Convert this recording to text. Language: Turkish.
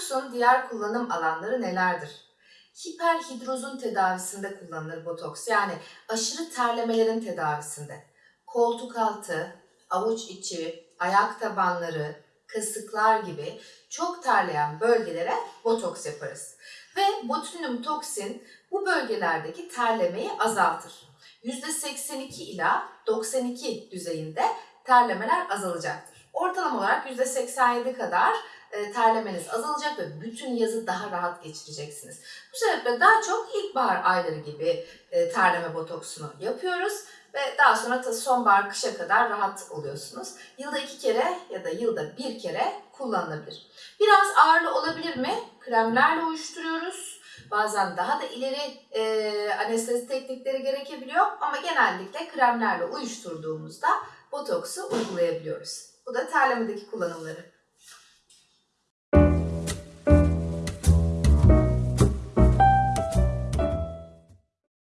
Botoksun diğer kullanım alanları nelerdir? Hiperhidrozun tedavisinde kullanılır botoks. Yani aşırı terlemelerin tedavisinde. Koltuk altı, avuç içi, ayak tabanları, kasıklar gibi çok terleyen bölgelere botoks yaparız. Ve botulinum toksin bu bölgelerdeki terlemeyi azaltır. %82 ila 92 düzeyinde terlemeler azalacaktır. Ortalama olarak %87 kadar e, terlemeniz azalacak ve bütün yazı daha rahat geçireceksiniz. Bu sebeple daha çok ilkbahar ayları gibi e, terleme botoksunu yapıyoruz ve daha sonra ta sonbahar kışa kadar rahat oluyorsunuz. Yılda iki kere ya da yılda bir kere kullanılabilir. Biraz ağırlı olabilir mi? Kremlerle uyuşturuyoruz. Bazen daha da ileri e, anestezi teknikleri gerekebiliyor ama genellikle kremlerle uyuşturduğumuzda botoksu uygulayabiliyoruz. Bu da terlemedeki kullanımları.